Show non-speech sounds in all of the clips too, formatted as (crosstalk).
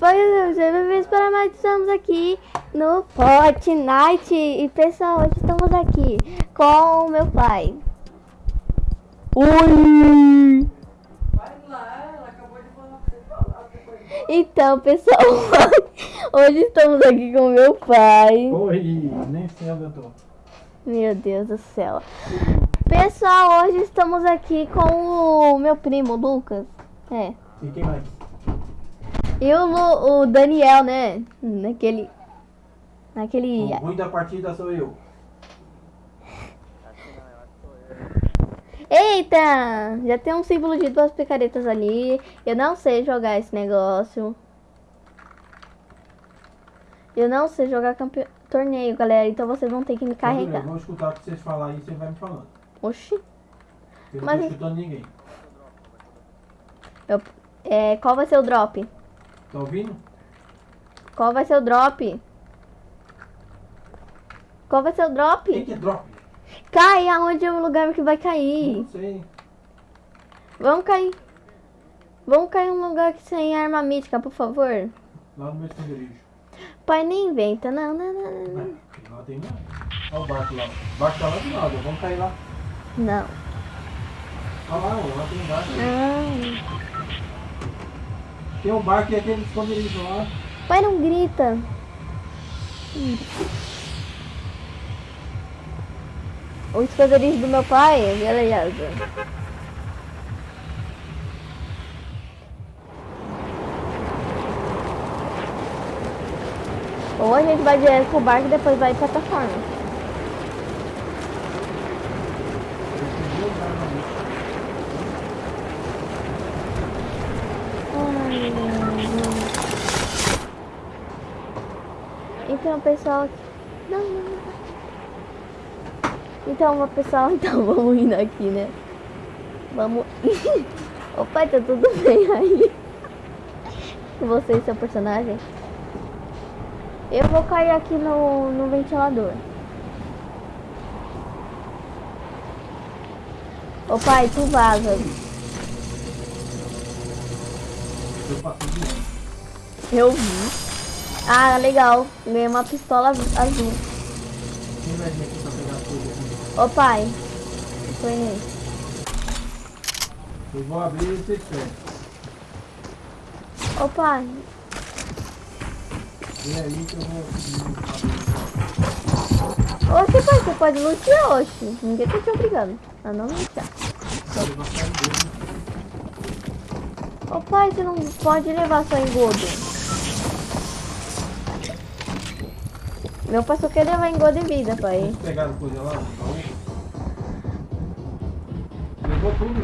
Pois é, bem-vindos para mais estamos aqui no Fortnite E pessoal, hoje estamos aqui com o meu pai Oi! Vai lá, ela acabou de falar. Então pessoal, (laughs) hoje estamos aqui com o meu pai Oi, nem sei onde eu tô. Meu Deus do céu Pessoal, hoje estamos aqui com o meu primo, Lucas É E quem mais? E o, o Daniel, né? Naquele... Naquele... O ruim da partida sou eu. Eita! Já tem um símbolo de duas picaretas ali. Eu não sei jogar esse negócio. Eu não sei jogar campe... torneio, galera. Então vocês vão ter que me Eu carregar. vou escutar o que vocês falarem e você vai me falando. Oxi. Eu não Mas- tô escutando ninguém. Eu... É, qual vai ser o drop? Tá ouvindo? Qual vai ser o drop? Qual vai ser o Quem drop? que é drop? Cai aonde é o lugar que vai cair. Não sei. Vamos cair. Vamos cair em um lugar que sem arma mítica, por favor. Lá no meu esconderijo. Pai, nem inventa. Não, não, não, não, não. Lá tem. Olha o barco lá. O barco tá lá do lado. Vamos cair lá. Não. Olha lá, ó, lá tem um barco. Não. Tem um barco e aquele esconderijo lá. Pai, não grita. O esconderijo do meu pai, beleza. Ou a gente vai direto pro barco e depois vai pra plataforma. Tem duas armas ali. Ai, meu Deus. Então, pessoal. Não, não, não. Então, pessoal, (laughs) então vamos indo aqui, né? Vamos. (laughs) Ô pai, tá tudo bem aí? Você e seu personagem? Eu vou cair aqui no, no ventilador. Ô pai, tu vaza. Eu passei de ano. Eu vi. Ah, legal. Ganhei uma pistola azul. Ô pai. Foi nele. Eu vou abrir e vocês fecham. Ô pai. Vem aí que eu vou. Oxe, pai, você pode lutear, oxe. Ninguém tá te obrigando a não lutear. Ô pai, você não pode levar só engodo. Meu pai só quer levar engodo e vida, pai. Pegaram coisa lá baú? Levou tudo.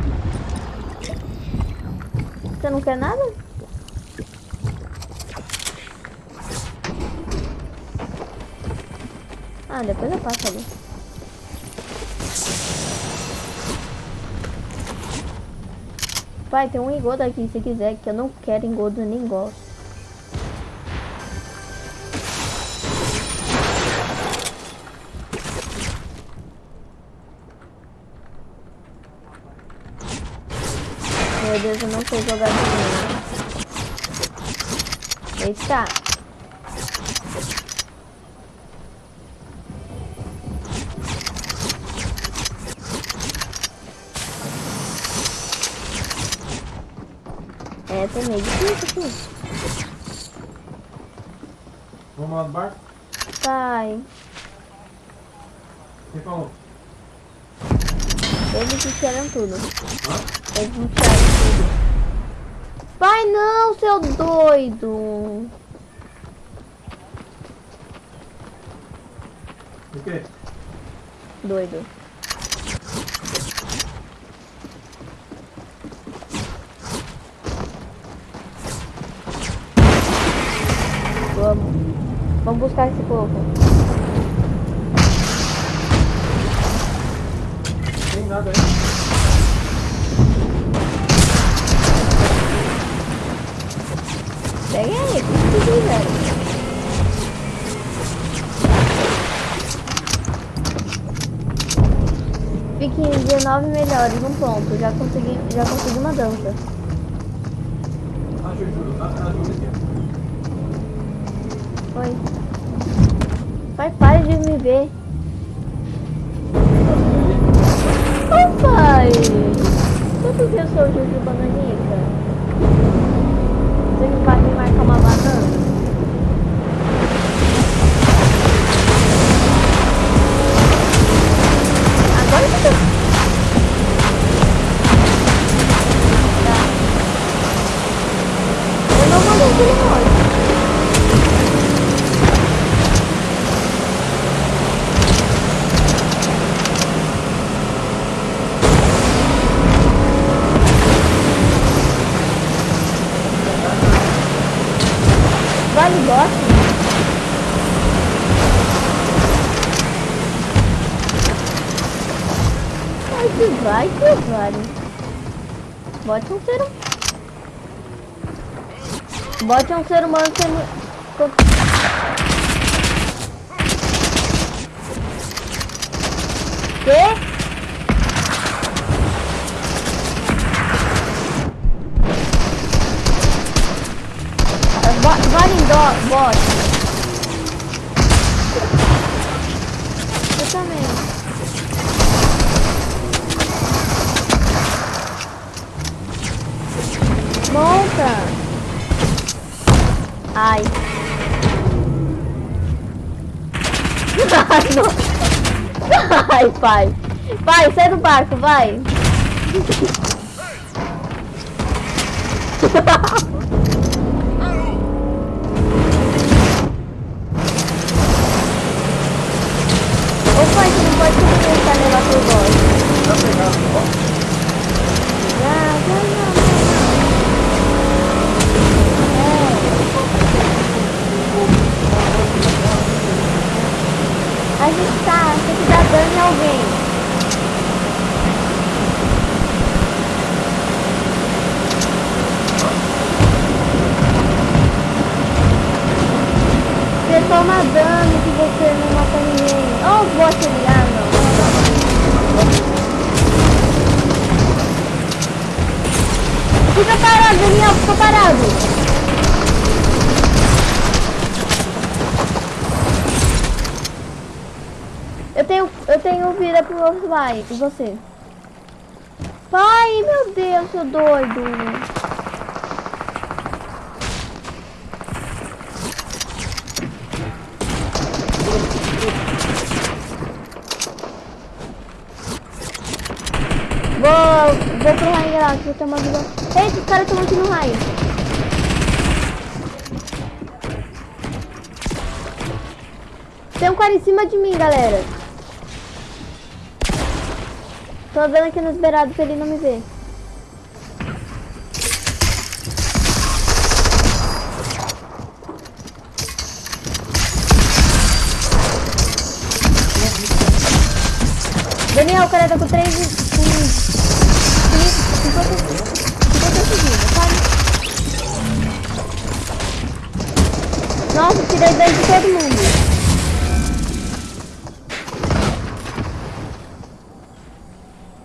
Você não quer nada? Ah, depois eu passo ali. Pai, tem um engodo aqui se quiser, que eu não quero engodo nem gosto. Meu Deus, eu não sei jogar de novo. Eita! É, tem meio difícil aqui. Vamos lá no barco? Pai, Quem falou? Eles tiraram tudo. Eles tudo. Pai, não, seu doido! O quê? Doido. Vamos. Vamos buscar esse povo. Tem nada aí. Pega aí, o que vocês fizeram? Fique em 19 melhores, um ponto. Já consegui, já consegui uma dança. Oi. Pai, para de me ver. Pai! Quanto que eu sou o Juju Bananica? Você não vai me marcar uma banana? Agora que eu tô... Bote um ser humano. Bote um ser humano sendo. Não. Ai, pai. Pai, sai do barco, vai. Ô pai, você não pode começar a levar pro bote. Já pegaram, ó. Já, já, já, É. A gente tá, tem que dar dano em alguém. Você toma dano que você não mata ninguém. Ó, o bot ali, ah não. Fica parado, Daniel, fica parado. Eu tenho, eu tenho vida pro outro vai, e você? Pai, meu Deus, seu doido. Vou, vou pro raio lá, que vou ter uma vida. Eita, os caras estão aqui no raio. Tem um cara em cima de mim, galera. Tô vendo aqui nos beirados pra ele não me ver. Daniel, cara tá com 3 com 50 segundos, sabe? Nossa, tirei dano de todo mundo.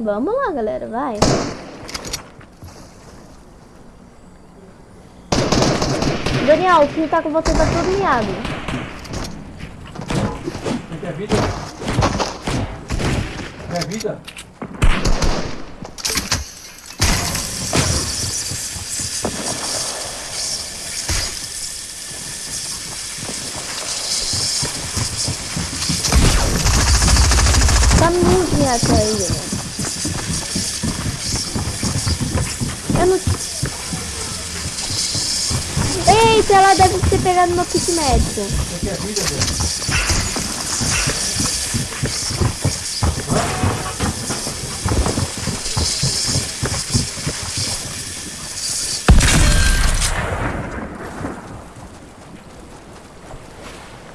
Vamos lá, galera, vai. Daniel, o que tá com você tá todo miado. Quer vida? Quer vida? Tá muito miado isso aí, Daniel. Eu não... Eita, ela deve ter pegado meu kit médico.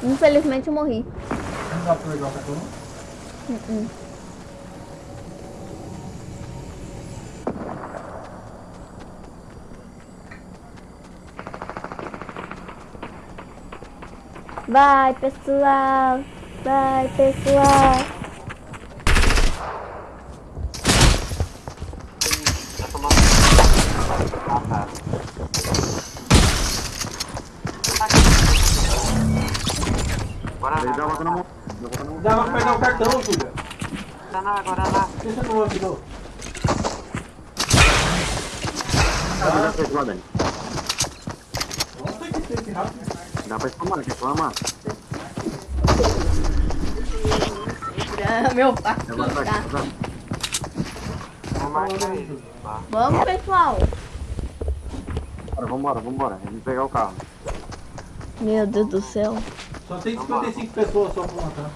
Infelizmente eu morri. Não dá pra pegar o cartão, não? Uh-uh. Vai, pessoal. Vai, pessoal. Dá a volta na mão. Dá a volta na mão. Dá pra pegar o cartão, Júlia. Guaraná, Guaraná. Por que você não ajudou? Ah, dá pra ir lá, Dani. Nossa, que tem rápido. Dá Ah, (laughs) Meu pai. Vamos, pessoal. Bora, vambora, vambora. Vamos pegar o carro. Meu Deus do céu. Só tem 55 pessoas só pra matar.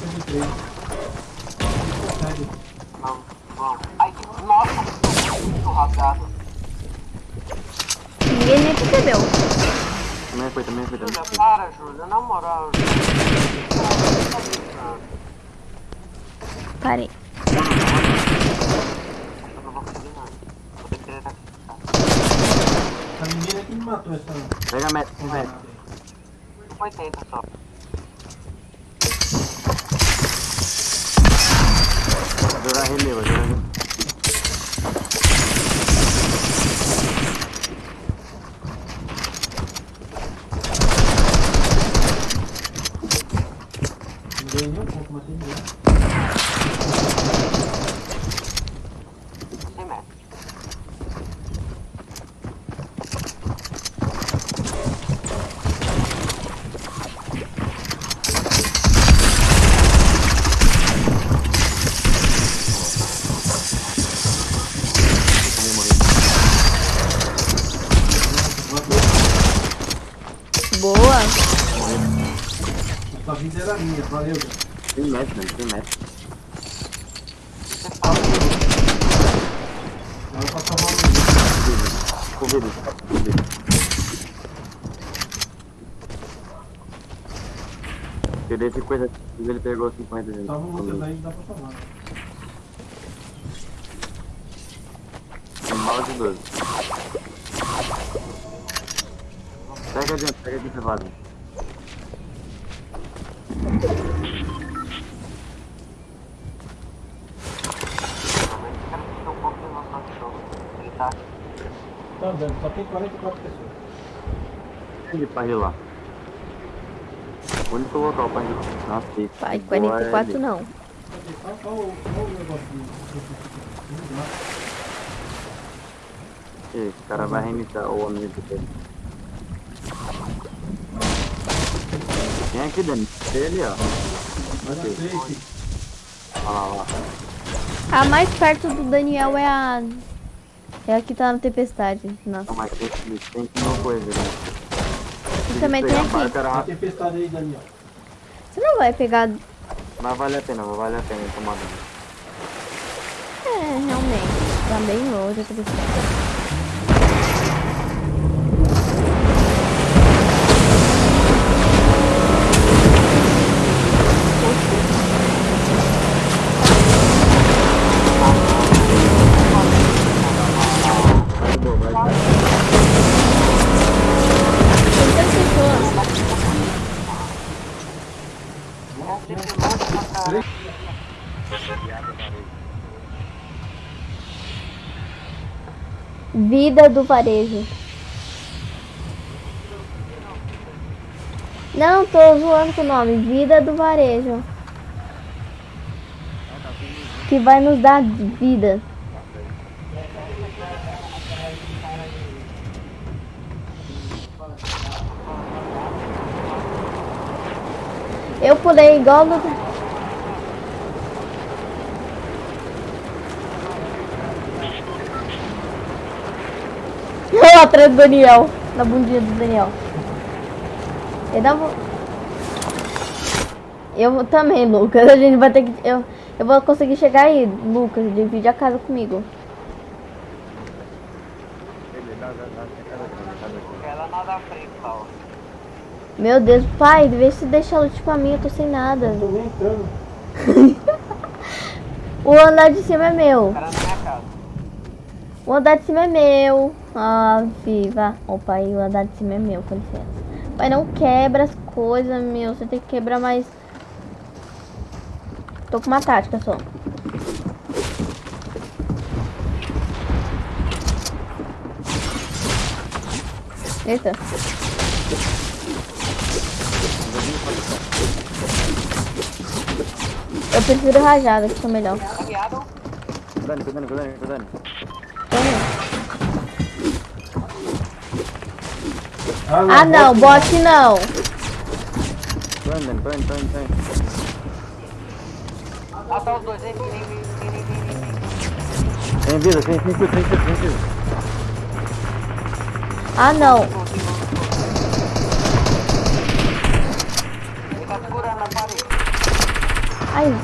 53. Também Júlia. Na moral, Júlia. Parei. Eu não vou conseguir nada. Vou ter que ter A menina que me matou essa. Pega a meta, meta. 80 só. Jogar relevo, jogar relevo. Não ganhei nem um pouco, matei ninguém. Sem meta. Aí, morri. Boa. Sua vida era minha, valeu. Meta, Dani, tem meta. Agora pra salvar o menino. Covid, Covid. Eu dei 50, ele pegou 50 gente. Salva vocês aí, dá pra salvar. Tem de 12. Pega adiante, pega aqui, privado. Realmente quero ter um pouco de noção de jogo. Ele tá aqui. Tá vendo? Só tem 44 pessoas. Ele pra rilar. O único local pra rilar. Nossa, que Pai, que boa 44 é ali. não. Qual, qual, qual o negocinho? Esse cara vai reiniciar o homem dele. Vem aqui, Dani. Tem ele, ó. Mas a safe. Olha lá, olha lá. A mais perto do Daniel é a. É a que tá na tempestade. Não, Nossa. mas tem, tem que uma coisa, né? E também tem aqui. Era tempestade aí, Daniel. Você não vai pegar. mas vale a pena, vale a pena tomar dano. É, realmente. Tá bem longe a tempestade. Vai, boa, vai, vai. Tem três pessoas. É sempre longe pra caralho. Vida do varejo. Não, tô zoando com o nome. Vida do varejo. Que vai nos dar vida. Eu pulei igual no. Eu atrás do Daniel. Na bundinha do Daniel. Eu dá Eu vou também, Lucas. A gente vai ter que. Eu, eu vou conseguir chegar aí, Lucas. Divide a casa comigo. Ela. Meu Deus, pai, vê se deixa a lute pra mim, eu tô sem nada. Tô nem entrando. (laughs) O andar de cima é meu. O andar de cima é meu. Ah, viva. Ô pai, o andar de cima é meu, com licença. Pai, não quebra as coisas, meu. Você tem que quebrar mais. Tô com uma tática só. Eita. Eu prefiro rajada, que são melhor. Caminhado. Dani, Dani, Dani, Dani. Ah não, bot não. Dani, Dani, Dani, Dani, Dani. Ah, tá os dois. Vem, vem, vem, vem, vem, vem, vem. Tem vida, tem, tem, tem, tem, tem, tem vida. Ah não. Ele tá segurando na parede. Ai.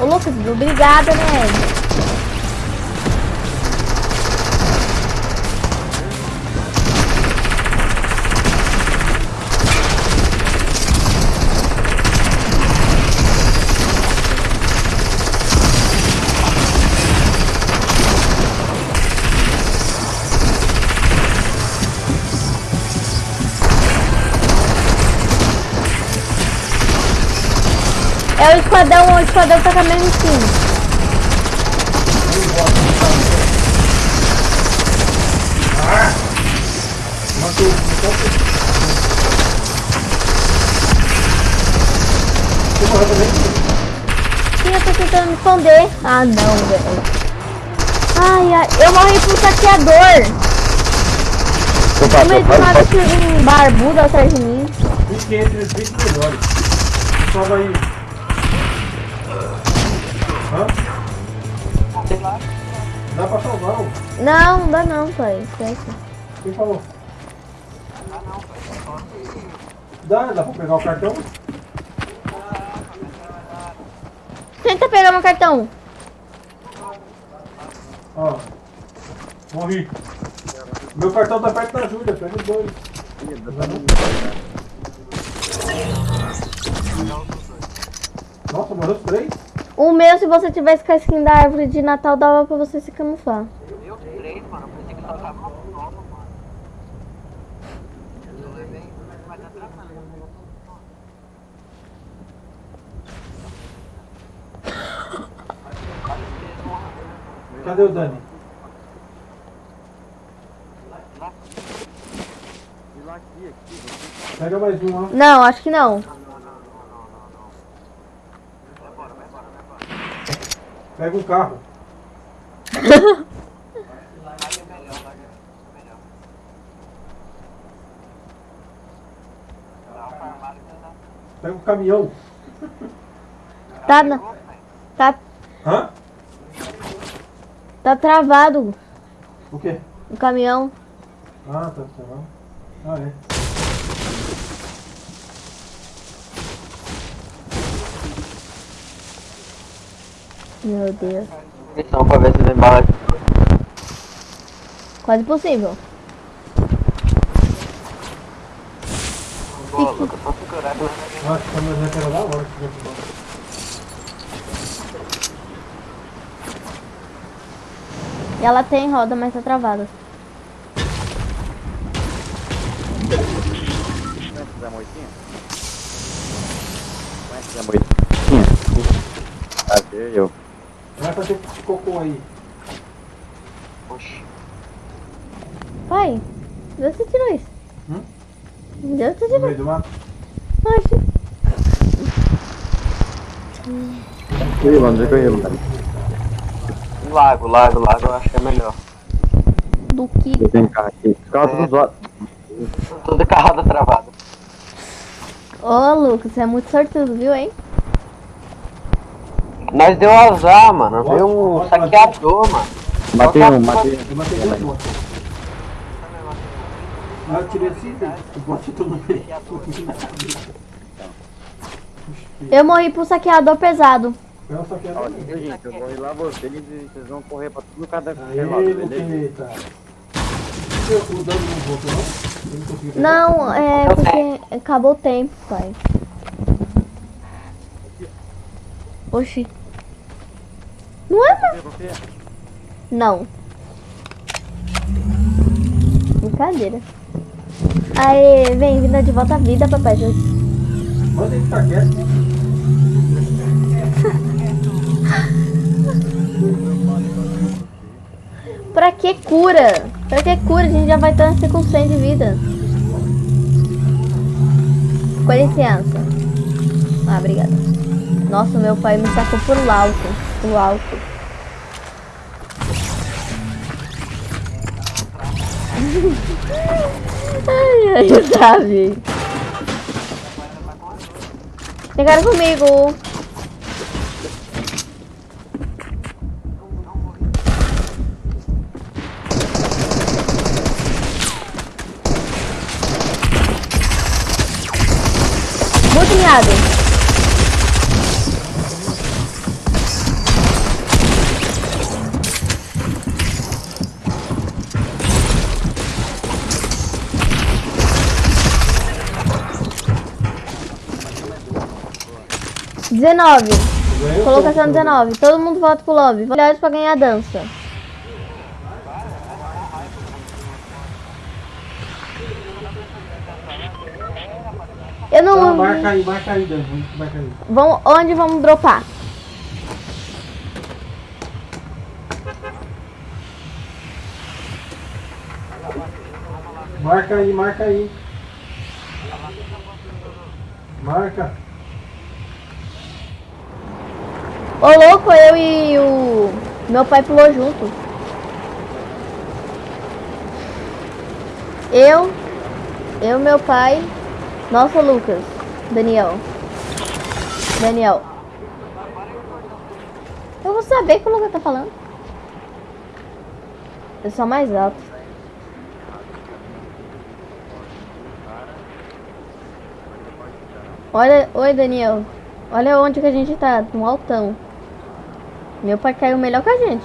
Ô Lucas, obrigada, né? Esquadrão, o esquadrão tá com a mesma skin. Sim, eu tô tentando me esconder. Ah não, velho. Ai, ai, eu morri pro saqueador. Como ele do nada que um barbudo atrás de mim. Fique entre os 20 melhores. Salva aí. Não, não dá não, pai. Quem falou? Dá, dá pra pegar o cartão? Tenta pegar meu cartão. Ó. Morri. Meu cartão tá perto da Júlia, pega os dois. Nossa, morreu os três? O meu, se você tivesse com a skin da árvore de Natal, dava pra você se camuflar. Eu três, mano. Eu pensei que só tava uma nova, mano. Eu levei, mas tá travando. Cadê o Dani? Pega mais um, ó. Não, acho que não. Pega um carro. (laughs) Pega um caminhão. Tá, na- tá, Hã? Tá travado O quê? o caminhão. Ah, tá funcionando. Ah, é. Meu Deus. Missão pra ver se vem bala. Quase possível. Boa, Lucas. Só segurar que Ah, Acho que a mulher era da hora. que tivesse embora. E ela tem roda, mas tá travada. Conhece Zé Moitinha? Conhece Zé Moitinha? Cadê eu? Vai fazer esse cocô aí. Oxi. Pai, de onde você tirou isso? Hum? De onde você No tirou? meio do mato. Ia, mano, onde é que eu ia, mano? Lago, lago, lago. Eu acho que é melhor. Do que? Eu tenho carro aqui. Os carros tudo zoados. Toda carrada travada. Ô, Lucas, você é muito sortudo, viu, hein? Nós deu azar, mano. Veio um saqueador, mano. Matei um, matei Eu matei dois. Ah, eu tirei assim, o bot todo no meio. Eu morri pro saqueador pesado. Eu só quero Ó, viu, gente? Eu vou ir lá vocês e vocês vão correr pra tudo cada Aê, lado, beleza? Luqueta. O dano não voltou, não? Eu não. Não, é porque acabou o tempo, pai. Oxi. Não é, não. Não. Brincadeira. Aê, bem-vinda de volta à vida, papai Jesus. Manda ele ficar quieto. Pra que cura? Pra que cura? A gente já vai estar com 100 de vida. Com licença. Ah, obrigada. Nossa, meu pai me sacou por alto. Por alto. (laughs) ai, ai, sabe? Cara comigo. 19. Colocação 19. Então. Todo mundo volta pro Love. Melhores pra ganhar a dança. Eu não... Tá, marca aí, marca aí, onde vamos dropar? Marca aí, marca aí. Marca. Ô louco, eu e o. Meu pai pulou junto. Eu. Eu, meu pai. Nossa, Lucas. Daniel. Daniel. Eu vou saber que o Lucas tá falando. Eu sou mais alto. Olha, oi Daniel. Olha onde que a gente tá, no altão. Meu pai caiu melhor que a gente.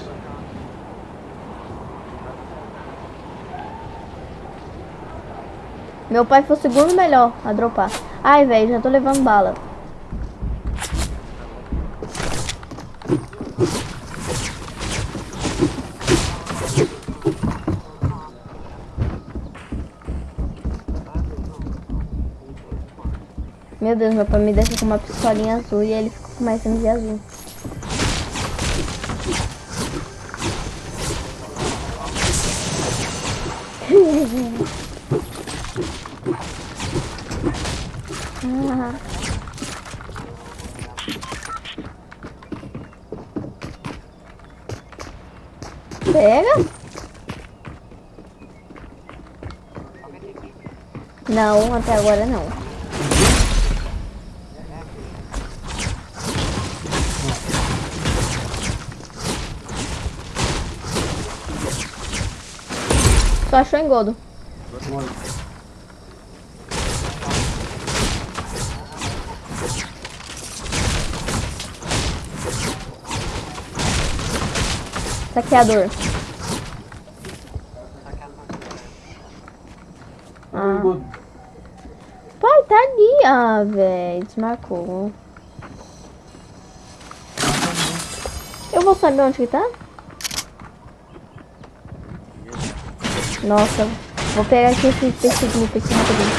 Meu pai foi o segundo melhor a dropar. Ai, velho, já tô levando bala. Meu Deus, meu pai me deixa com uma pistolinha azul e ele fica com mais MG azul. Pega? Não, até agora não. Só achou engodo. Saqueador. Ah. Pai, tá ali. Ah, velho. Desmarcou. Eu vou saber onde que tá? Nossa. Vou pegar aqui esse grupo aqui rapidinho.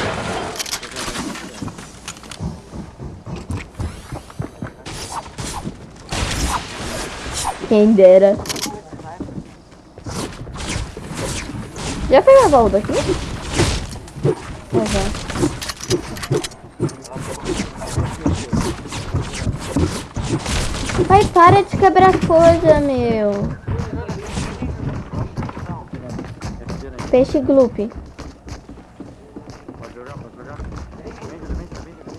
Quem dera. Já pegou a baú daqui? Já. Pai, para de quebrar coisa, meu. Peixe gloop. Pode jogar, pode jogar.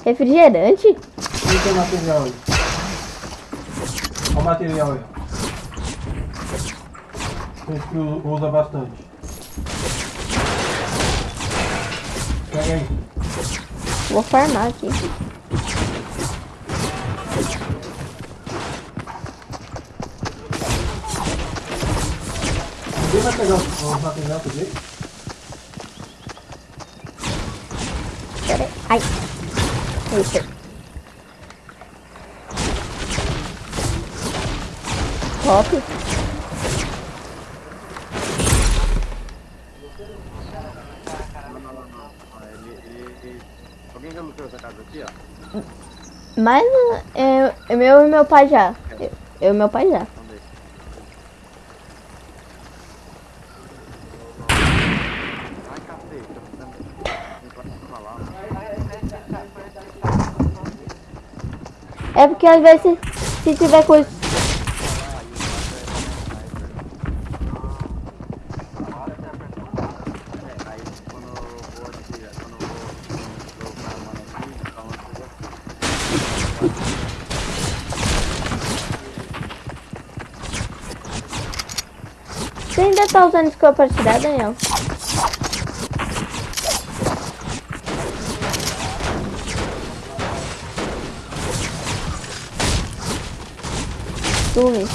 Refrigerante? Quem tem material aí? Olha o material aí. Esse que usa bastante. Pega aí. Vou farmar aqui. Vai pegar os material dele? Ai. Eita. Top. Alguém já lutou essa casa aqui? Mas é, é meu e meu pai já. Eu, eu e meu pai já. Vamos ver. Ai, cacete, tá precisando... Não pode falar. É porque às vezes se, tiver coisa. Você ainda tá usando scope pra tirar, Daniel? Sume.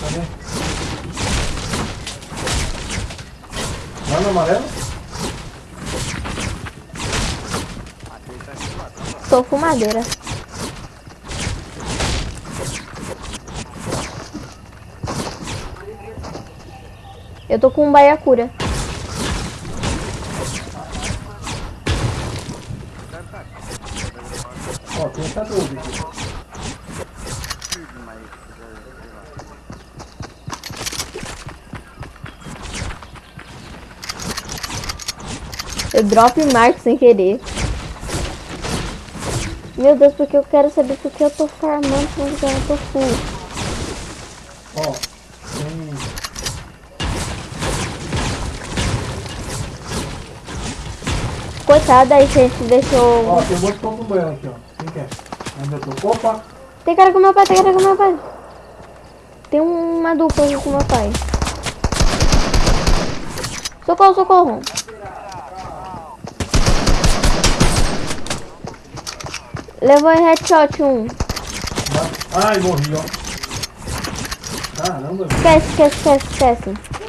Cadê? Lá no amarelo? Sou fumadeira. Tô com um baiacura. Ó, tem essa dúvida. Eu drop marco sem querer. Meu Deus, porque eu quero saber porque eu tô farmando se eu tô full. Ó, Coitada aí, gente, deixou. Ó, tem um monte de aqui, ó. Quem quer? Eu tô? Opa! Tem cara com meu pai, tem cara com meu pai. Tem uma dupla aqui com meu pai. Socorro, socorro. Levou em headshot um. Ai, morri, ó. Caramba. Esquece, esquece, esquece, esquece.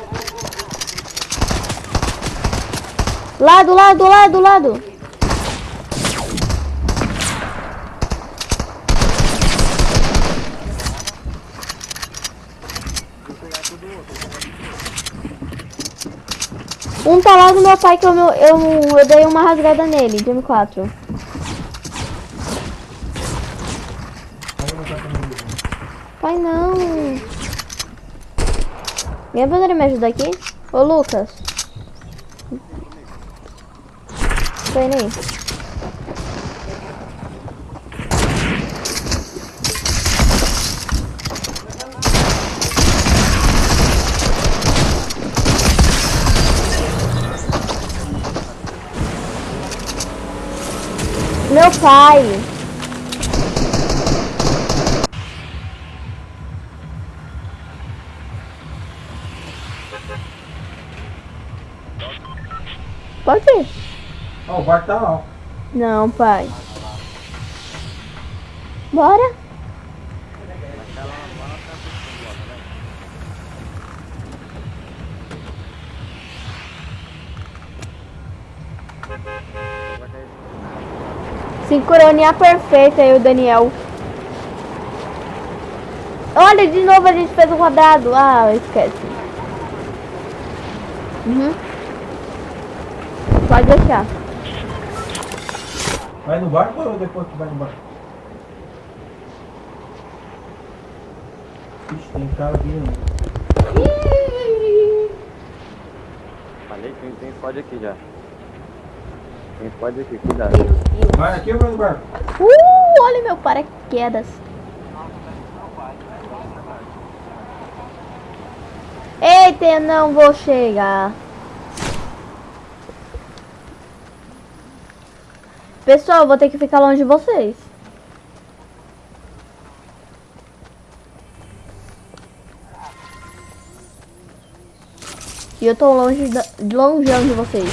Lado, lado, lado, lado. Um tá lá do meu pai que eu, eu, eu, eu dei uma rasgada nele, de M4. Aí não tá comigo. Pai não. Alguém poderia me ajudar aqui? Ô Lucas. Vem aí. Meu pai. Pode ir. Ó, o barco tá lá. Não, pai. Bora. Sincronia perfeita aí o Daniel. Olha, de novo a gente fez um quadrado. Ah, esquece. Uhum. Pode deixar. Vai no barco ou depois que vai no barco? Ixi, tem cara vindo. Falei que tem squad aqui já. Tem squad aqui, cuidado. Vai aqui ou vai no barco? Uh, olha meu paraquedas. Eita, não vou chegar. Pessoal, eu vou ter que ficar longe de vocês. E eu tô longe, da, longeão de vocês.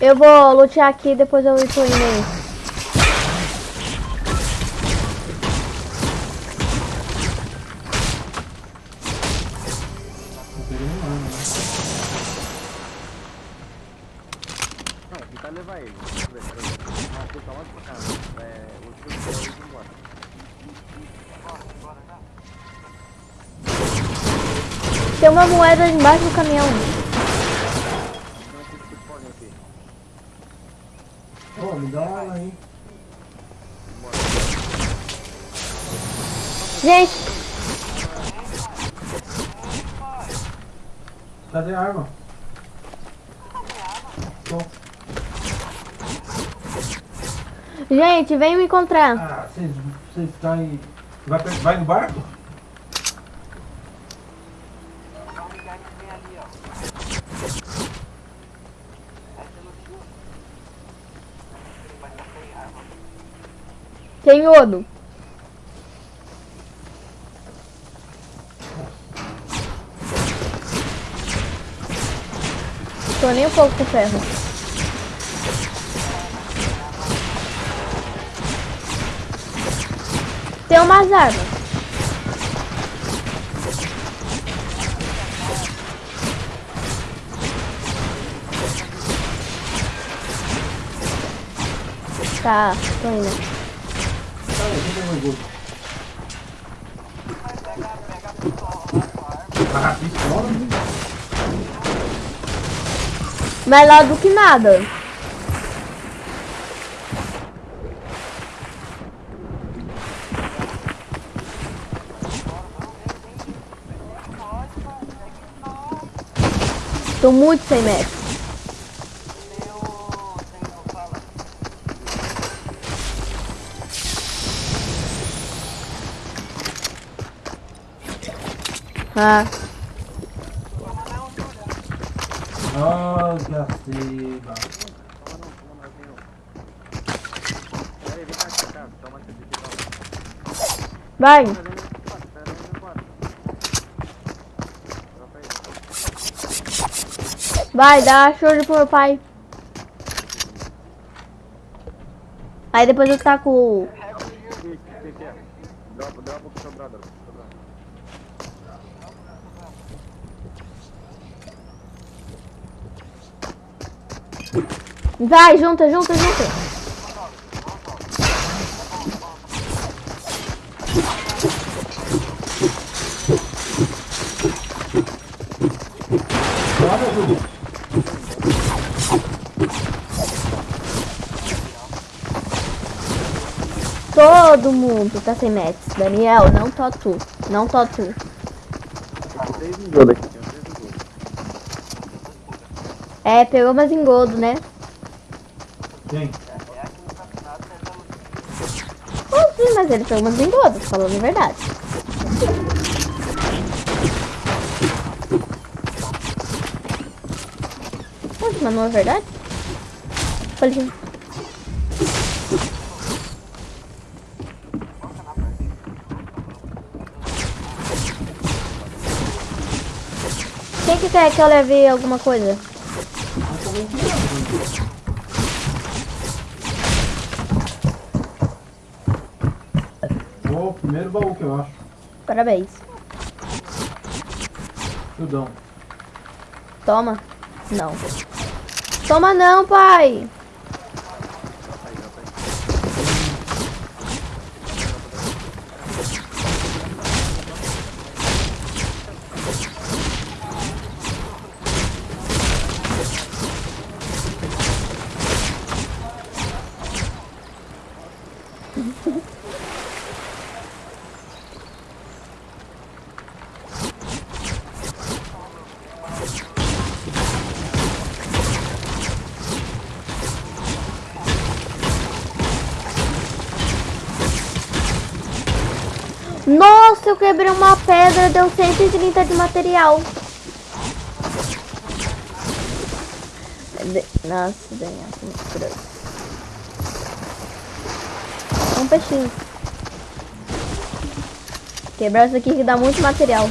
Eu vou lutear aqui, depois eu tô indo aí. Embaixo do caminhão. Tem aqui que podem aqui. Ô, me dá uma aí. Gente, Cadê a arma? Gente, vem me encontrar. Ah, vocês, caem. Vai, pe- vai no barco? Dá um lugar que vem ali, ó. Essa no fio. Mas tá sem arma. Tem ouro. Tô nem um pouco com ferro. Tem umas armas. Tá, tô indo. Mais outro. Pistola? Melhor do que nada. Tô muito sem metros. Vendo embora. Dropa aí. Vai, dá show pro meu pai. Aí depois eu taco o... Aqui, aqui, aqui, ó. Dropa, dropa pro seu brother. pro seu brother. Vai, junta, junta, junta. Todo mundo tá sem metros. Daniel, não tô tu. Não tô tu. É, pegou mais engodo, né? Quem? Sim, mas ele pegou mais engodo, falando a verdade. Poxa, mas não é verdade? Falei, Quem que quer que eu leve alguma coisa? 7, eu acho. Parabéns. Tudão. Toma. Não. Toma não, pai. Deu 130 de material. De- Nossa, Daniel, que grosso. Um peixinho. Quebrar isso aqui que dá muito material.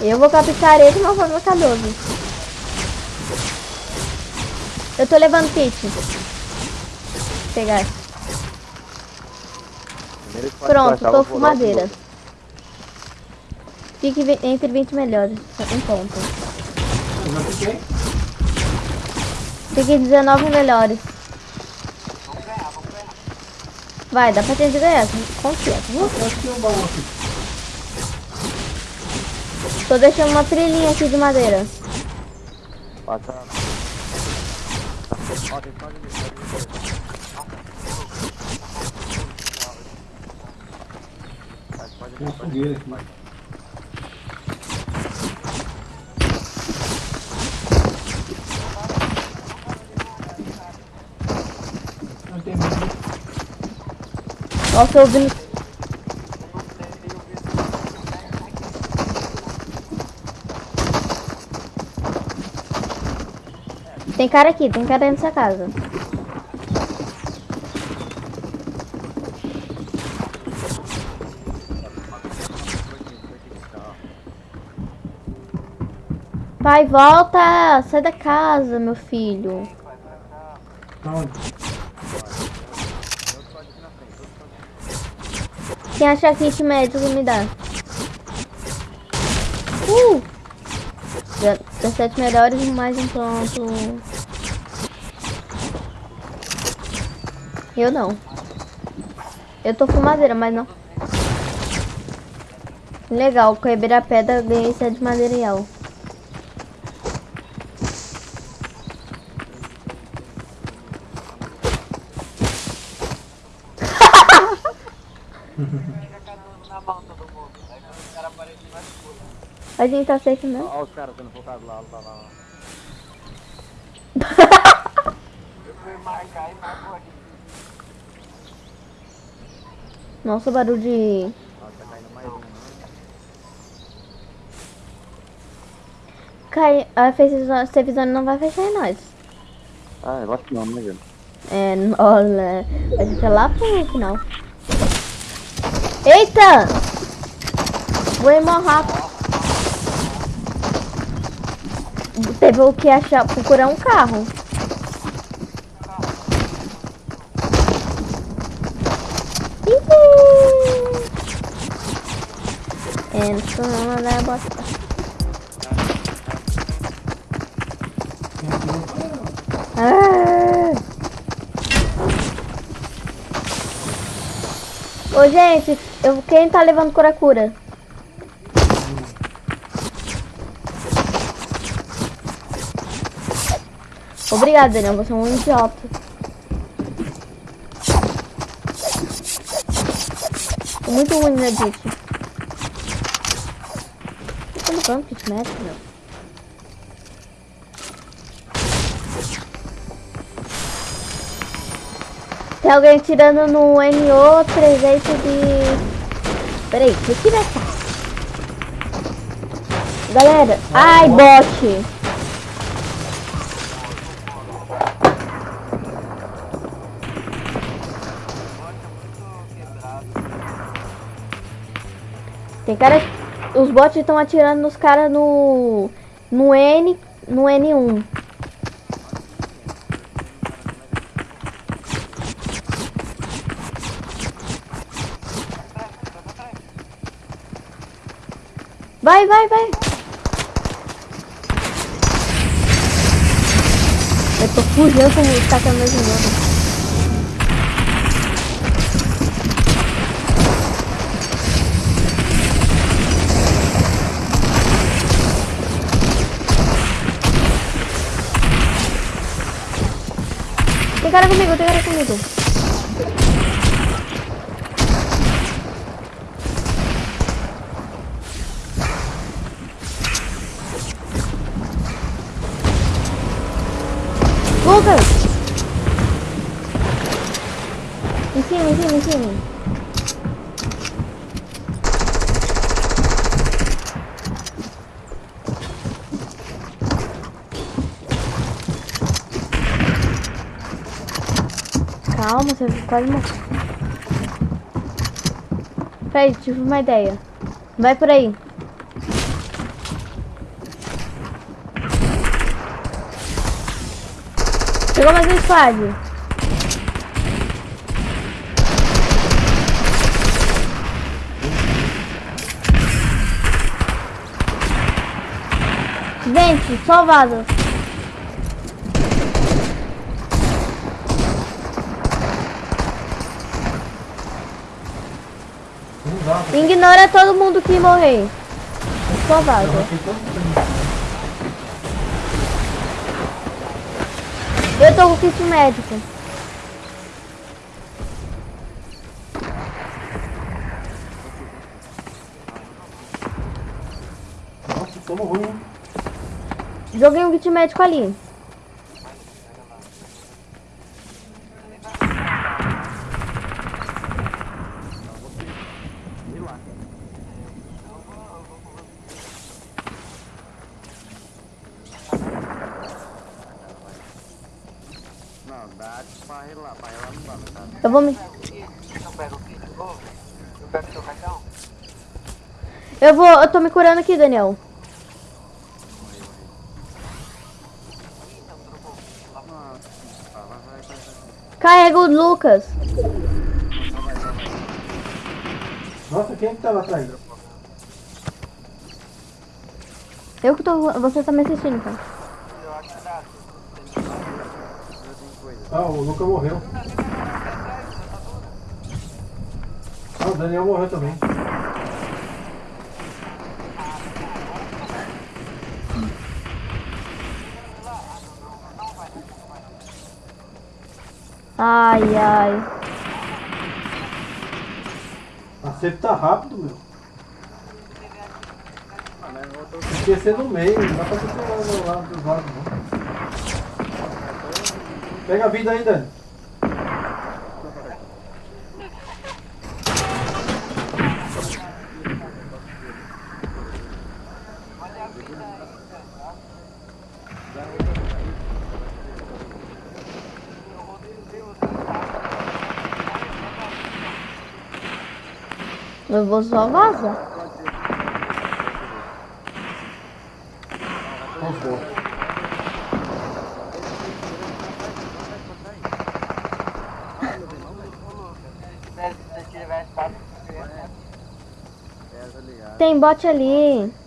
Eu vou captar ele de uma forma calhosa. Eu tô levando kit. Pegar. Pronto, tô com vou dar um madeira. engodo. Fique entre 20 melhores. Um ponto. Eu já fiquei. Fique 19 melhores. Vamos ganhar, vamos ganhar. Vai, dá pra gente ganhar. Confia. tá. Tô deixando uma trilhinha aqui de madeira. Tem. Pode, Tem uma fogueira aqui. pode. Não tem muito. Nossa, eu ouvindo. Tem cara aqui, tem cara nessa casa. Pai, volta! Sai da casa, meu filho. Quem achar kit médico me dá. Uh! Já- 17 melhores e mais um ponto. Eu não. Eu tô fumadeira, mas não. Legal, quebrar a pedra, ganhei 7 material. Na mão todo mundo. Aí quando os caras aparecem, vai pula. A gente tá safe mesmo? Ó, os caras sendo focados lá, lá, lá. Nossa, barulho de... Ó, tá caindo mais um. né? Cai... A Safe Zone não vai fechar em nós. Ah, eu acho que não, né, velho? É, olha, a gente é lá pro final. Eita! Vou morrer rápido. Teve o que achar, procurar um carro. Entra na bosta. Ah! Ô, gente, eu, quem tá levando cura-cura? Obrigado, Daniel, você é um idiota. Tô muito ruim na Edit. Tô levando kit médico, meu. Tem alguém tirando no NO 300 de... Peraí, o que vai estar? Galera, ai, bot. Tem cara... Os bots estão atirando nos caras no... No N... No N1. Vai, vai, vai. Eu tô fugindo com o tacando meu jogo. Tem cara comigo, tem cara comigo. Lucas! Em cima, em cima, em cima. Calma, você quase morreu. Tive uma ideia. Vai por aí. Chegou mais um squad. Gente, só vaza. Não dá, porque Ignora todo mundo que morrer. Só vaza. eu tô com kit médico. Nossa, somos ruim? Joguei um kit médico ali. Não, dá pra relar, pra relar não dá, não tá? Eu vou me. Eu vou. Eu tô me curando aqui, Daniel. Carrega o Lucas. Nossa, quem é que tá lá atrás? Eu que tô. Você tá me assistindo, então. Tenho coisa. Ah, o Luca morreu. Ah, o Daniel morreu também. Ai, ai. Acerto tá rápido, meu. Esquecer no meio, não dá pra descer lá do lado, não. Pega a vida aí, Dani. Eu vou só vazar. Vamos pôr. Se você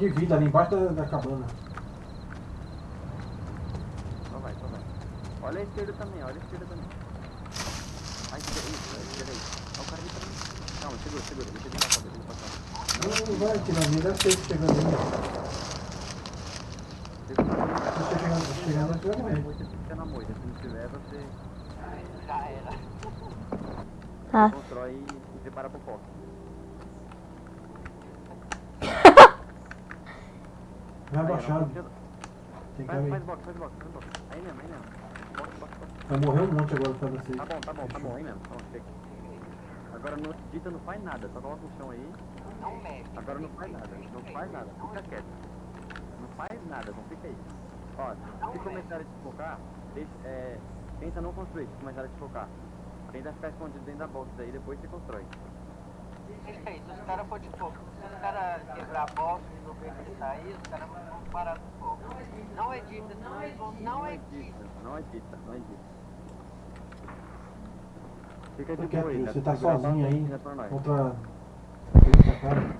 de vida ali embaixo da, da cabana. Só vai, só vai. Olha a esquerda também, olha a esquerda também. Ai, esquerda, isso, a esquerda aí. Olha o cara ali também. Calma, segura, segura. Deixa ele passar, deixa ele passar. Não, não vai atirar nele, deve ter chegando. Segura. Se você chegando, chegando, você vai morrer. Você fica na moita. Se não tiver, você Já era. Ah. constrói e prepara pro foco. Vai não, Tem que Faz, box, faz box, faz box. Aí mesmo, aí mesmo. Box, box, box. Vai morrer um monte agora pra você. Tá bom, tá bom, tá bom, aí mesmo. Tá bom, chega. Agora não edita, não faz nada. Só coloca no chão aí. Não mexe. Agora não faz nada. Não faz nada. Fica quieto. Não faz nada, não fica aí. Ó, se começarem a te focar, deixa, é, tenta não construir, se começarem a te focar. Tenta ficar escondido dentro da box aí, depois você constrói. Se os caras for de fogo, se os caras quebrar a bosta e não sair, os caras vão parar no fogo. Não edita, eles vão. Não edita. Não edita, não edita. Fica de Porque boa aí, né? você tá Segura sozinho aí contra.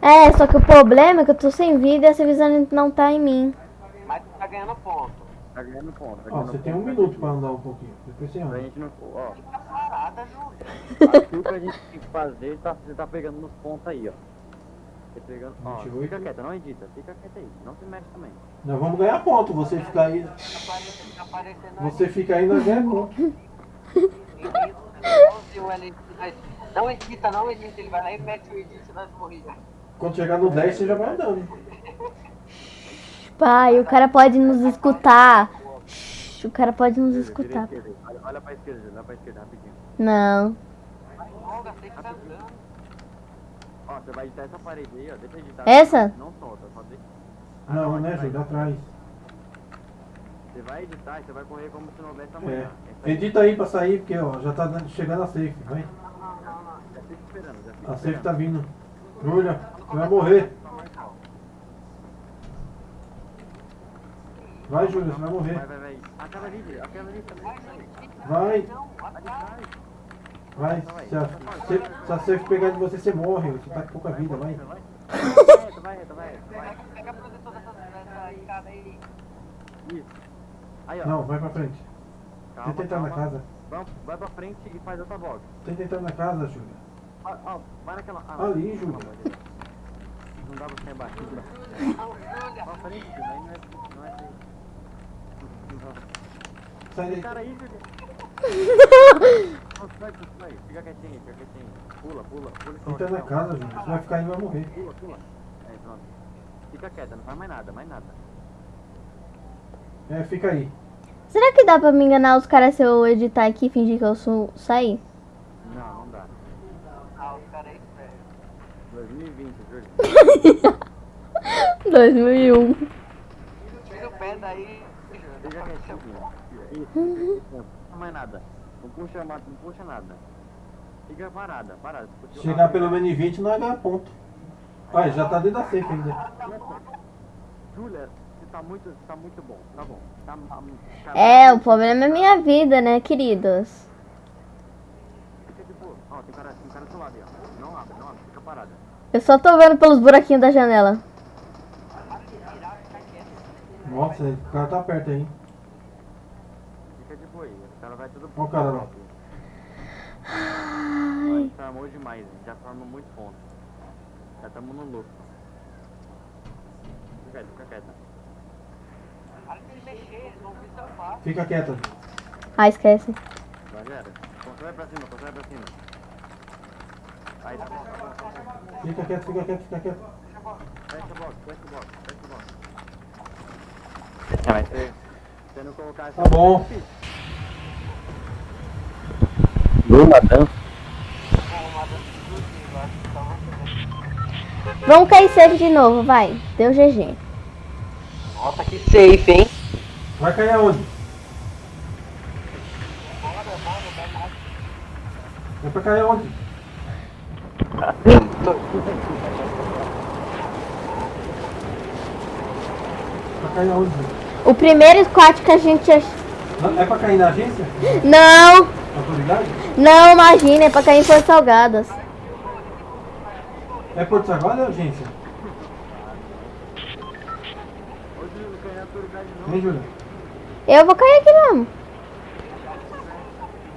É, só que o problema é que eu tô sem vida e essa visão não tá em mim. Mas tu tá ganhando ponto. Tá ganhando ponto. Tá Ó, você tem um minuto pra andar um pouquinho. Depois você Pra anda. gente não. Ó, Fica parada, Júlio. aquilo que a gente tem que fazer, tá, você tá pegando nos pontos aí, ó. Você pegando. Ó, 28. fica quieta, não edita, fica quieta aí. Não se mexe também. Nós vamos ganhar ponto. Você ficar aí. Fica aparecendo Você fica aí, nós ganhamos ponto. Não edita, não edita. Ele vai lá e mete o edit nas morridas. Quando chegar no 10, você já vai andando. Pai, o cara pode nos escutar. O cara pode nos escutar. Olha, olha pra esquerda. Olha pra esquerda, rapidinho. Não. Ó, você vai editar essa parede aí, ó. Deixa editar. Essa? Não solta, só deixa. Ah, Não, né, vai. Júlio? Atrás. Você vai editar e você vai correr como se não houvesse É. amanhã. É. Edita aí pra sair, porque ó, já tá dando- chegando a safe, vai. Já fica esperando, já fica A safe tá vindo. Júlia, você vai morrer. Vai, Júlia, você vai morrer. Vai, vai, vai. Aquela ali, aquela ali também. Vai, vai. vai. Se a, se, se a safe pegar de você, você morre. Você tá com pouca vida, vai. Vai, reto, vai, reto, vai. Pega, a proteção dessa, escada aí. Isso. Aí, ó. Não, vai pra frente. Calma, Tenta entrar na casa. Vai, vai pra frente e faz outra volta. Tenta entrar na casa, Júlia. Ó, ó, vai naquela. Ah, Ali, Júlia. Não dá pra ficar embaixo. Pra frente, Júlia. Aí não é. Não é assim. Sai daí. cara aí. (laughs) Fica quietinho, fica quietinho. Pula, pula, pula e coloca Entra na casa, Júlia. Você vai ficar aí vai morrer. Pula, pula. É, pronto. Fica quieta, não faz mais nada, mais nada. É, fica aí. Será que dá pra me enganar os caras se eu editar aqui e fingir que eu sou sair? Não, não dá. Ah, os caras aí, velho. 2020, Júlia. 2001. Tira o pé daí, Júlia. Não faz mais nada. Não puxa, não puxa nada. Fica parada, parada. Chegar pelo menos em 20 não é ganhar ponto. Olha, já tá dentro da safe ainda. Júlia, você tá muito, você tá muito bom, tá bom. Tá, tá, É, o problema é minha vida, né, queridos? Fica de boa. Ó, tem cara, tem cara do seu lado aí, ó. Não abre, não abre, fica parada. Eu só tô vendo pelos buraquinhos da janela. Nossa, o cara tá perto aí. Fica de boa aí. O cara vai tudo Ó o cara lá. A gente tramou demais, já formou muito ponto. Já estamos no lucro. Fica quieto, fica quieto. Para de se mexer, eles vão vir seu passo. Fica quieta. Ah, esquece. Vai, galera. Constrói pra cima, constrói pra cima. Aí, tá bom, tá tá bom. Fica quieto, fica quieto, fica quieto. Fecha o box, fecha o box, fecha o box. É, não colocar essa... Tá bom. Lula dança. Vamos cair safe de novo, vai. Deu GG. Nossa, que safe, hein? Vai cair aonde? É pra cair aonde? Pra cair aonde? O primeiro squat que a gente... ach- Não, É pra cair na agência? Não, Autoridade? não, imagina, é pra cair em Porto Salgadas. É Porto Sagrado ou é agência? Vem, Júlia. Eu vou cair aqui mesmo.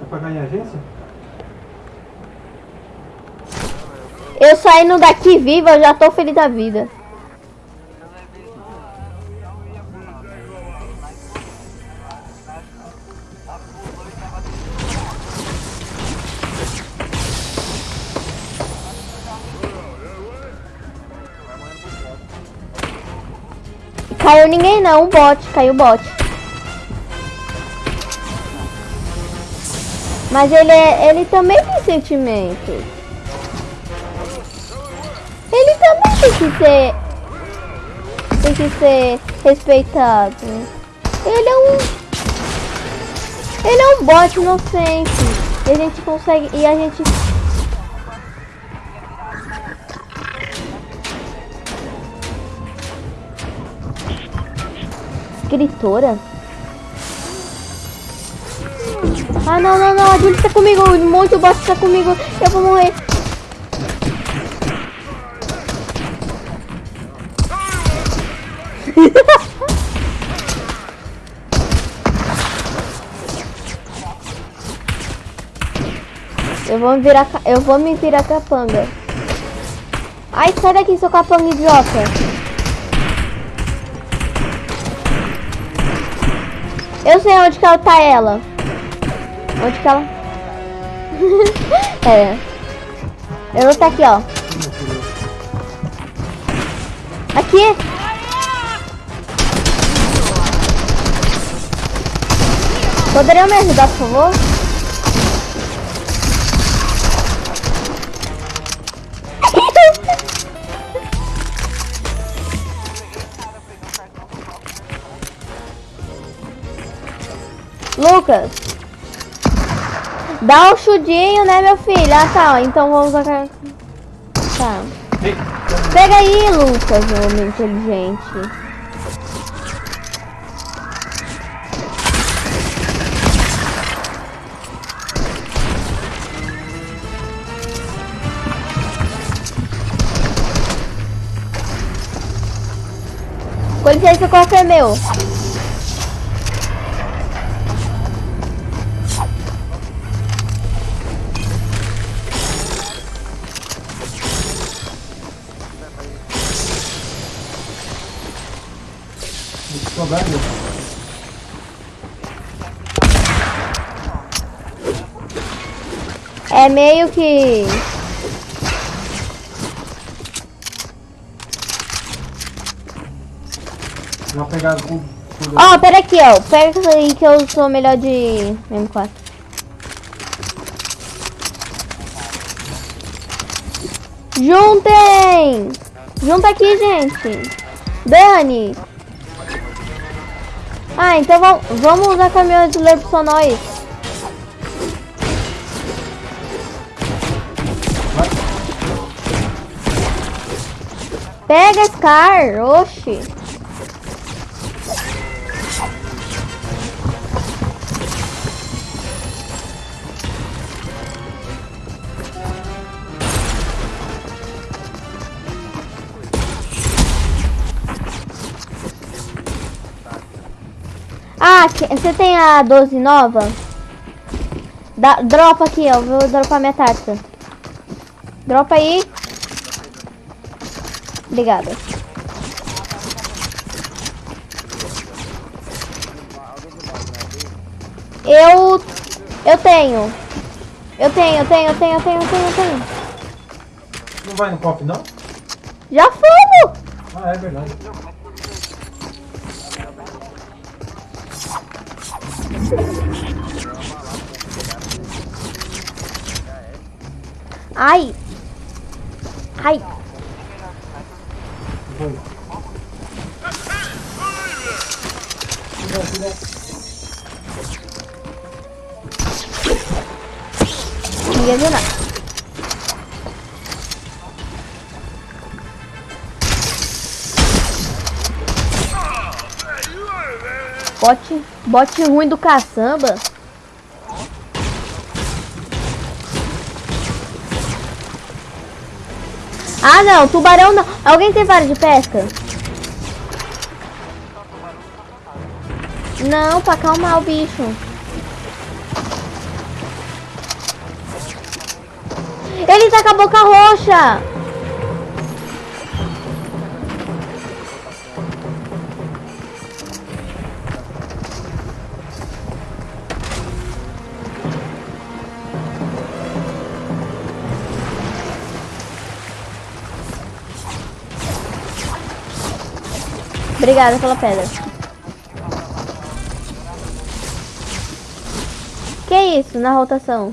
É pra cair em agência? Eu saindo daqui viva, eu já tô feliz da vida. Ninguém não, um bot, caiu o bot. Mas ele, é, ele também tem sentimentos. Ele também tem que ser. Tem que ser respeitado. Ele é um. Ele é um bot inocente. E a gente consegue. E a gente. Escritora? Ah não, não, não, a Julie tá comigo, um monte bot tá comigo, eu vou morrer. (laughs) Eu vou me virar, eu vou me virar capanga. Ai, sai daqui, seu capanga idiota. Eu sei onde que ela tá ela. Onde que ela? (laughs) é. Ela tá aqui, ó. Aqui. Poderiam me ajudar, por favor? Lucas. Dá um chudinho, né, meu filho? Ah, tá. Então vamos. Tá. Pega aí, Lucas, homem inteligente. Com licença, qual que é meu? É meio que... Vou pegar o. Ó, pera aqui, ó. Pega isso aí que eu sou melhor de M4. Juntem! Junta aqui, gente. Dani. Ah, então vamos, vamos usar caminhão de ler só nós. Pega Scar, oxi. Ah, você tem a 12 nova? Dá, dropa aqui, ó. Vou dropar minha taxa. Dropa aí. Obrigada. Eu. Eu tenho. Eu tenho, eu tenho, eu tenho, eu tenho, eu tenho, eu tenho. Não vai no cofre, não? Já fomos! Ah, é verdade. Ai! Ai! Foi. Cuidado. Ninguém nada. Bote, bote ruim do caçamba. Ah não, tubarão não. Alguém tem vara de pesca? Não, pra acalmar o bicho. Ele tá com a boca roxa. Obrigada pela pedra. Que isso na rotação?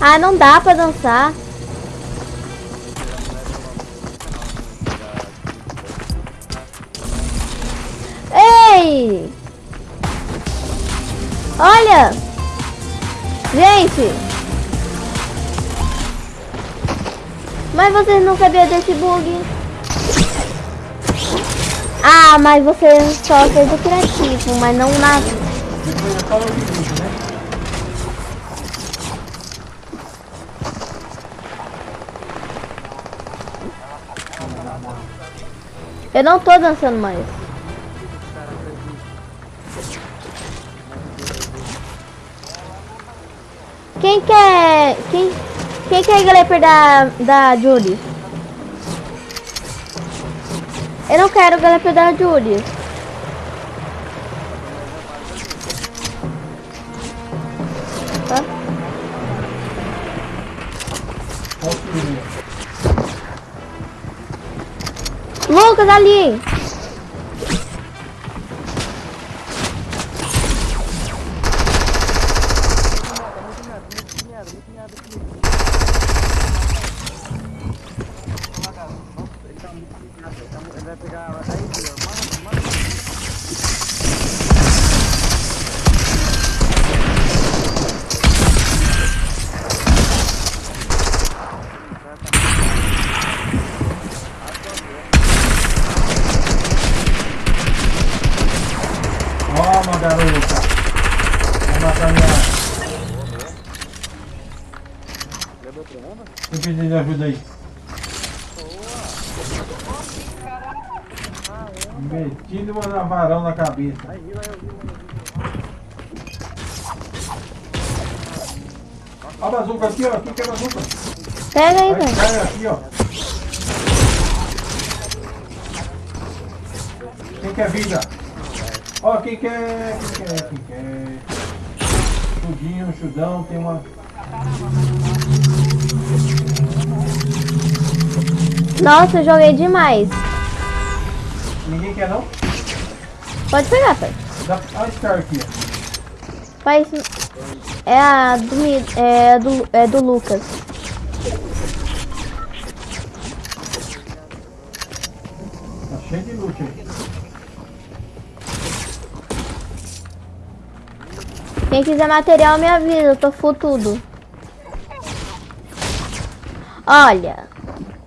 Ah, não dá pra dançar. Vocês não sabiam desse bug? Ah, mas você só fez o criativo, mas não na... Depois eu falo o vídeo, né? Eu não tô dançando mais. Quem quer... Quem, quem quer Glepper da, da Julie? Eu não quero Glepper da Julie. Tá? Lucas, ali! Pega aí, velho. cai aqui, ó. Quem quer vida? Ó, quem quer. Quem quer? Quem quer? Chudinho, chudão, tem uma. Nossa, eu joguei demais. Ninguém quer não? Pode pegar, pai. Dá... Olha a Star aqui, isso- é a do, é do, é do Lucas. Quem quiser material, me avisa. Eu tô full tudo. Olha,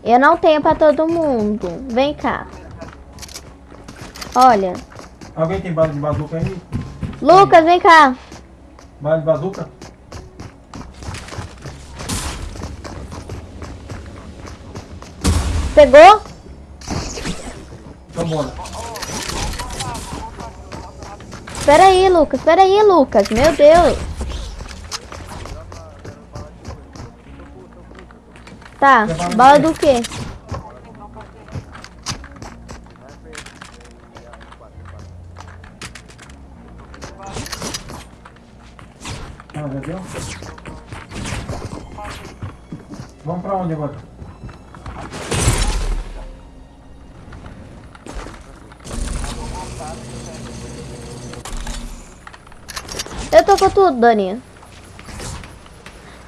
eu não tenho pra todo mundo. Vem cá. Olha. Alguém tem bala de bazuca aí? Lucas, vem cá. Bala de bazuca? Pegou? Então bora. Espera aí, Lucas. Espera aí, Lucas. Meu Deus. Tá. Bala do quê? Dani.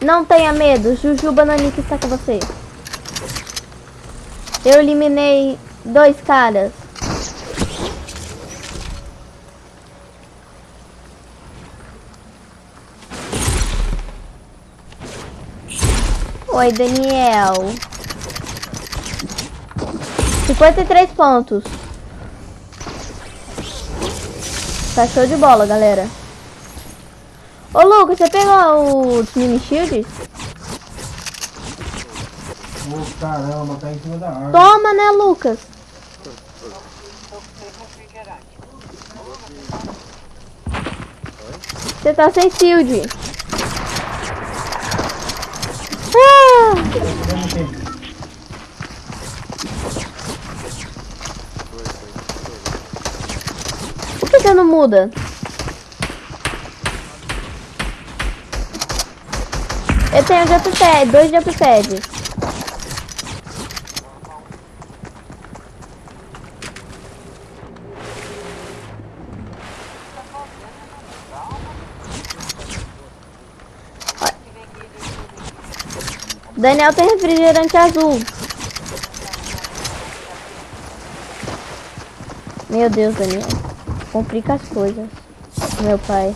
Não tenha medo. Jujuba Nanica está com você. Eu eliminei dois caras. Oi, Daniel. 53 pontos. Tá show de bola, galera. Ô, Lucas, você pegou os mini shields? Ô caramba, tá em cima da árvore. Toma, né, Lucas? Você tá sem shield. Ah! Por que você não muda? Eu tenho jumppad, dois jumppads. Daniel tem refrigerante azul. Meu Deus, Daniel. Complica as coisas. Meu pai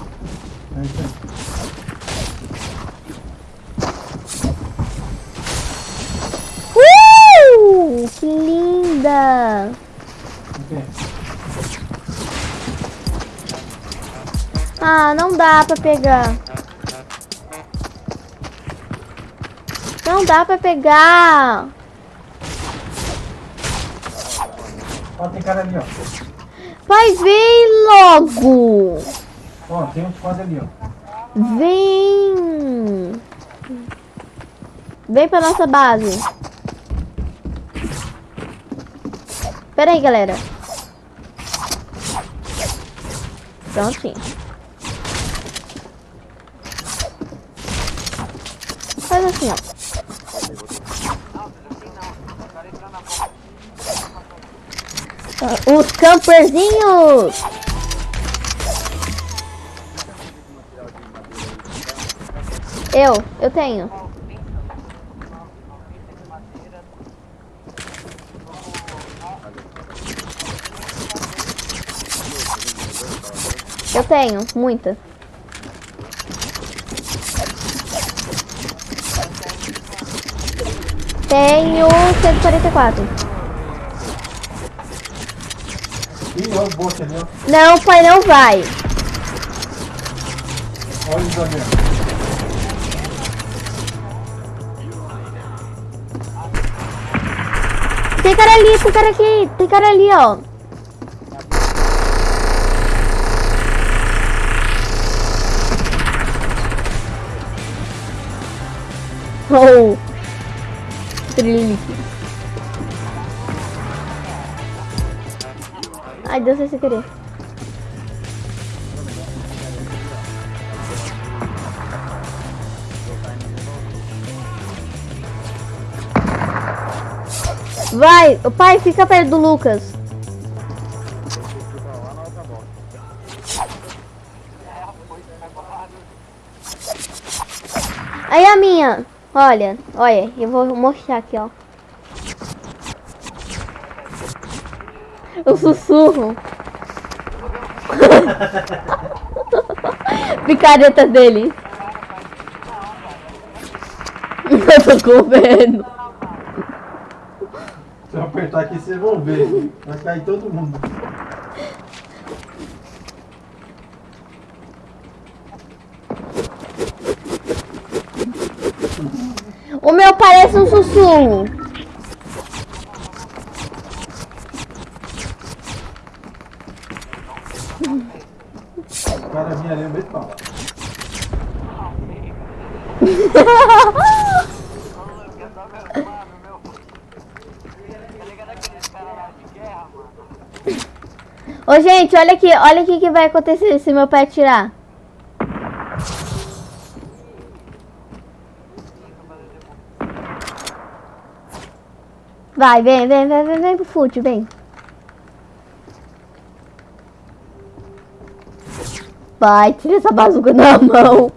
isso aí. Uh! Que linda! Ok. Ah, não dá pra pegar. Não dá pra pegar. Ó, tem cara ali, ó. Pai, vem logo. Ó, tem uns quadros ali, ó. Vem. Vem pra nossa base. Pera aí, galera. Prontinho. Os camperzinhos! Eu, eu tenho. Eu tenho, muita. Tenho 144. Ih, olha o bot ali, ó. Não, pai, não vai. Olha o Isabel. Tem cara ali, tem cara aqui, tem cara ali, ó. Oh. Trililique. Ai, Deus, sem querer. Vai, o pai, fica perto do Lucas. Olha, olha, eu vou mostrar aqui, ó. O sussurro. (laughs) Picareta dele. (laughs) Eu tô com medo. Se eu apertar aqui, vocês vão ver. Vai cair todo mundo. O meu parece um sussurro. O cara vinha ali no meio? Ô, gente, olha aqui, olha o que que vai acontecer se meu pé tirar. Vai, vem, vem, vem, vem, vem pro fute, vem. Vai, tira essa bazuca na mão.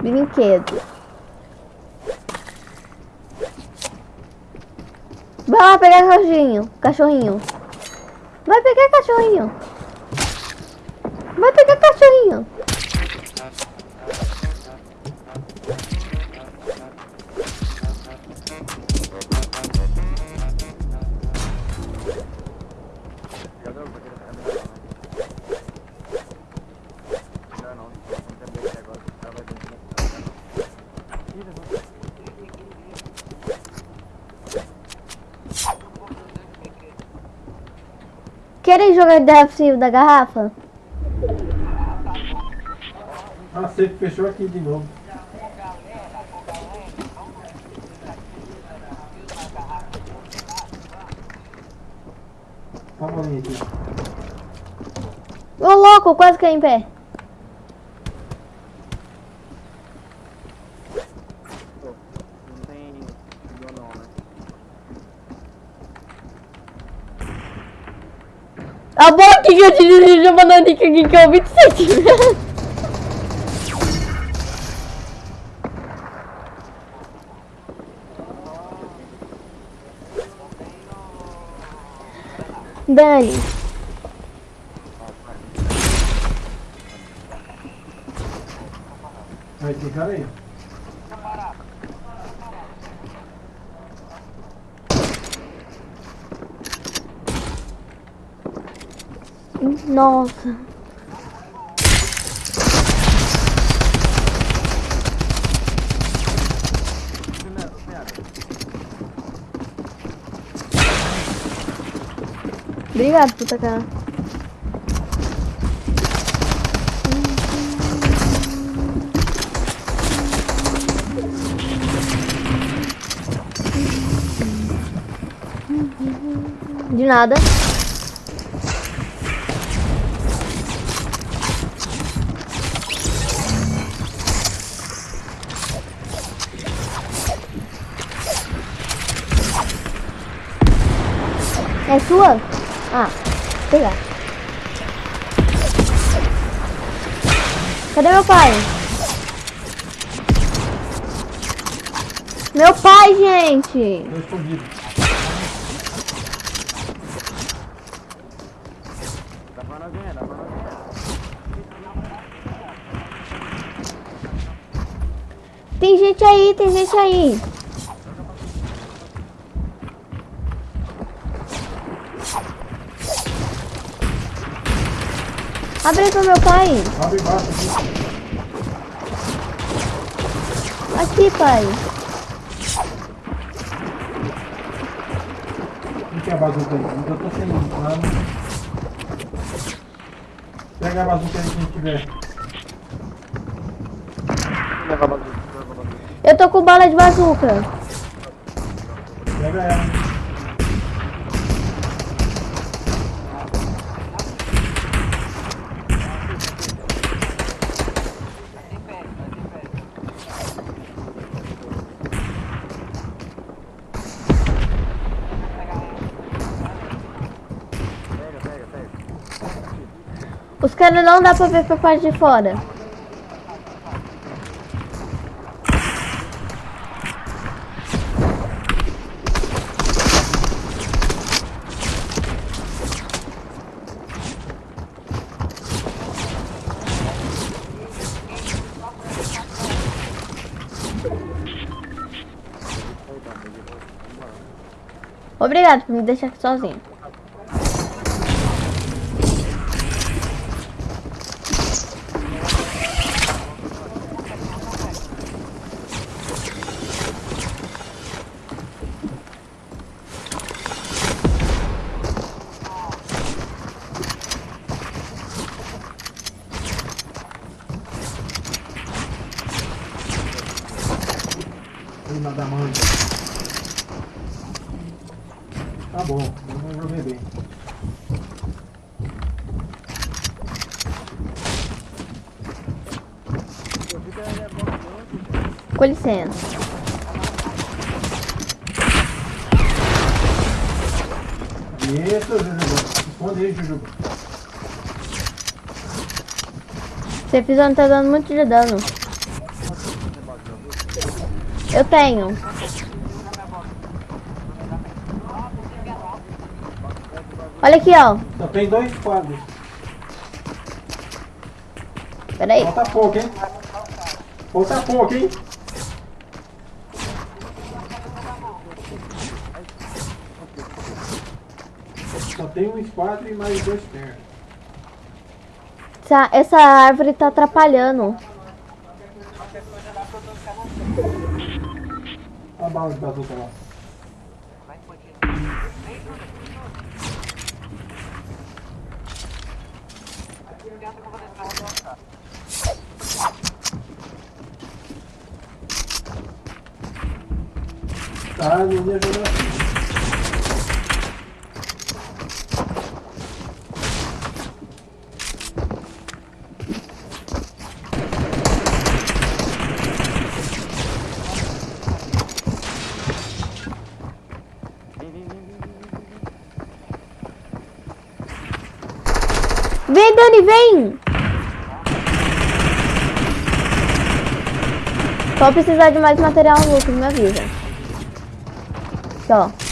Brinquedo. Vai lá pegar cachorrinho. Cachorrinho. Vai pegar cachorrinho. Vai pegar cachorrinho. Querem jogar defensivo da garrafa? Ah, você fechou aqui de novo. Tá. Ô louco, quase caí em pé. Não tem vídeo não, né? A boca que eu te dirijo a bananica aqui que é o 27 metros. Dani, Aí tem cara aí. Nossa. Obrigado por tacar. De nada. É sua? Ah, pegar. Cadê meu pai? Meu pai, gente! Dá pra nós ganhar, dá pra nós ganhar. Tem gente aí, tem gente aí. Abre aí pro meu pai. Abre embaixo aqui. Aqui, pai. Quem quer a bazuca aí? Eu tô sem plano. Pega a bazuca aí quem tiver. Leva a bazuca, leva a bazuca. Eu tô com bala de bazuca. Pega ela. Tá de pé, tá de pé. Pega, pega, pega. Os caras não dá pra ver pra parte de fora. Obrigado por me deixar aqui sozinho. Prima da mãe. Tá bom, eu não joguei bem. Com licença. Isso, Jujuba. Esconde aí, Jujuba. Você fiz não tá dando muito de dano. Eu tenho. Olha aqui, ó. Só tem dois quadros. Pera aí. Falta pouco, hein? Falta pouco, hein? Tem um esquadro e mais dois pernas. Essa, essa árvore tá atrapalhando. Olha a bala de bazuca lá. Tá, não ia jogar assim. Vem! Só precisar de mais material, Lucas, me avisa. Aqui.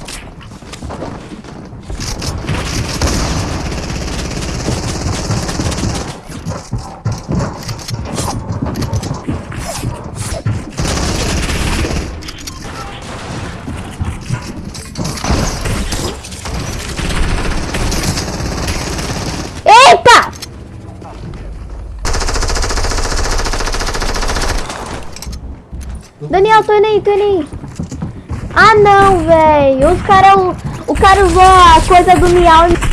Eita! Daniel, tô indo aí. Ah não, velho. Os cara, o cara usou a coisa do miau e